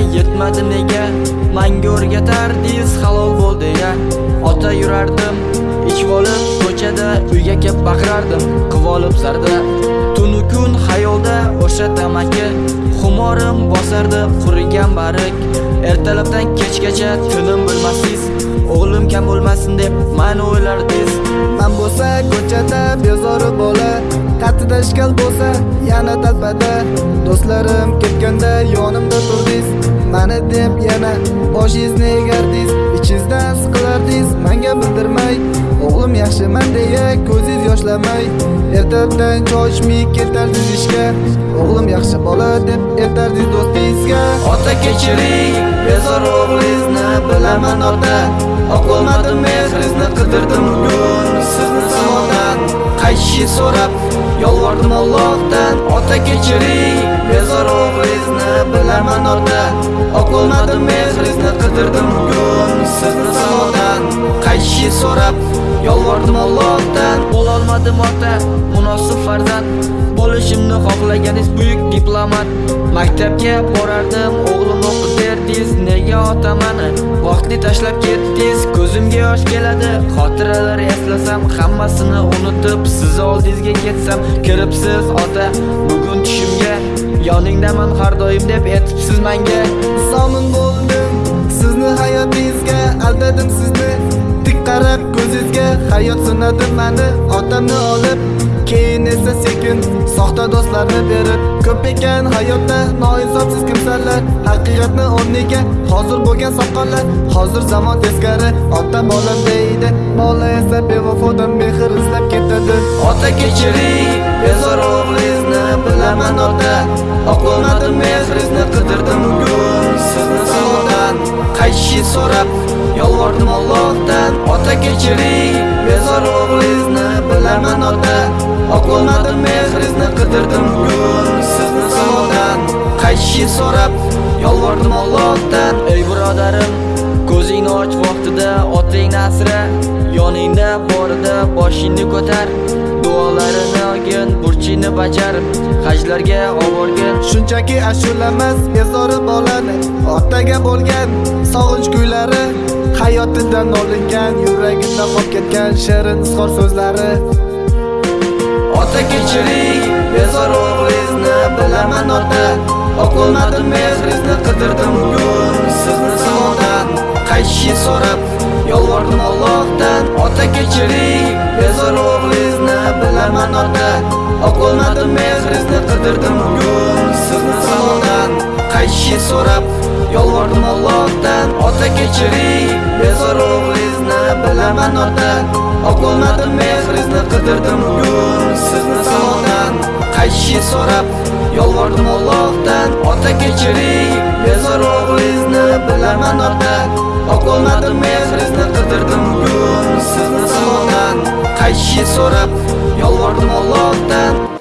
bilmadi nega? Manga o'rgatardingiz halol bo'l deya Ota yurardim ichvolib ko'chada uyga kelib baqirardim. Qivolib zarda Tunu kun xayolda o'sha tamaki Xumorim bosardi qurigan barik. Ertalabdan kechgacha tinim bilmassiz O'g'lim kam bo'lmasin deb mani o'ylardingiz Man bo'lsa ko'chada bezori bola Qatida ishkal bo'lsa yana talpada. Do'stlarim ketganda yonim Mani deb yana boshingizni egardingiz Ichingizdan siqilardingiz manga bildirmay O'g'lim yaxshiman deya ko'zingiz yoshlamay. Ertadan choy ichmay ketardingiz ishga? O'g'lim yaxshi bola deb aytardingiz do'stingizga. Ota kechiring bezor o'g'lingizni bilaman ota. Oqolmadim mehringizni qidirdim bugun sizni savoldan qaytishingiz so'rab yolvordim Allohdan. Ota kechiring bezor o'g'lingizni bilaman ota. Oqolmadim mehringizni qidirdim bugun sizni savoldan Qaytishni so'rab yolvordim Allohdan Bo'lolmadim ota munosib farzand Bo'lishimni xohlaganingiz buyuk diplomat. Maktabga borardim o'g'lim o'qi derdingiz Nega ota mani vaqtni tashlab ketdingiz Ko'zimga yosh keladi. Xotiralar eslasam Hammasini unutib siz oldingizga ketsam Kiribsiz ota. Bugun tushimga Yoningdaman har doim deb aytibsiz menga Somin bo'ldim sizni hayotingizga aldadim sizni. Tik qarab ko'zingizga hayot sinadi mani otamni olib. Keyin esa sekin soxta do'stlarni berib. Ko'p ekan hayotda noinsofsiz kimsalar. Haqiqatni o'rniga hozir bo'lgan soqqonlar hozir zamon teskari ota bolam deydi. Bola esa bevafodan mehr izlab ketadi. Ota kechiring bezor o'g'lingizni bilaman ota oqlamadim mehringizni qidirdim so'rab yolvordim Allohdan Ota kechiring. Bezor o'g'lingizni bilaman ota. Oqolmadim mehringizni qidirdim bugun sizni zamondan Qaytishni so'rab yolvordim Allohdan. Ey birodarim Ko'zingni och vaqtida otang nasra. Yoningda borida boshingni ko'tar. Duolari olgin, burchingni bajar Hajlarga oborgin shunchaki ashulamas bezori bolani otaga bo'lgan sog'inch kuylari hayotidan olingan yuragida qolib ketgan shirin izhor so'zlari. Ota kechiring, bezor o'g'lingizni bilaman ota. Oqolmadim mehringizni qidirdim bugun sizni zamondan Qaytishni so'rab yolvordim Allohdan. Ota kechiring, bezor o'g'lingizni bilaman ota oqolmadim mehringizni qidirdim bugun sizni salondan qaytishingiz so'rab yolvordim Allohdan ota kechiring bezor o'g'lingizni bilaman ota oqolmadim mehringizni qidirdim bugun sizni salondan qaytishingiz so'rab yolvordim Allohdan ota kechiring bezor o'g'lingizni bilaman ota oqolmadim mehringizni qidirdim bugun sizni salondan qaytishingiz so'rab Yalvardım Allah'tan.